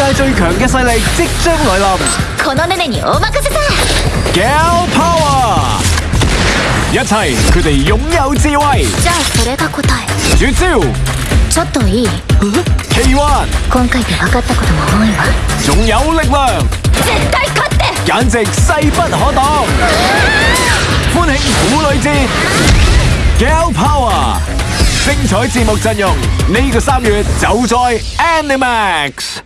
界最强嘅势力即将来临。g l Power，一切佢哋拥有智慧。绝招。奇幻。仲有力量。简直势不可挡。欢庆妇女节。Gal Power，精彩节目阵容，呢个三月就在 Animax。